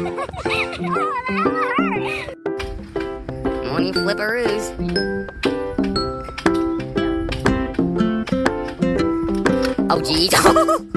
Morning flipperoos. Oh, geez.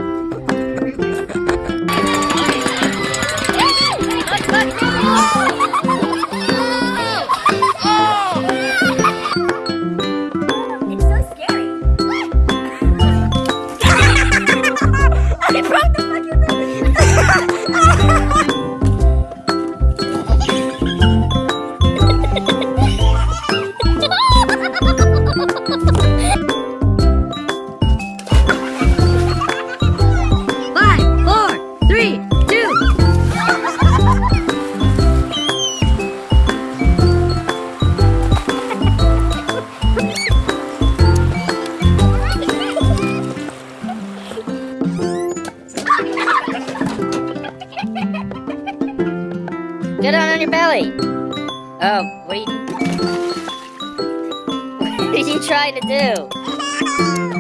Get down on your belly. Oh, what are you... What are you trying to do?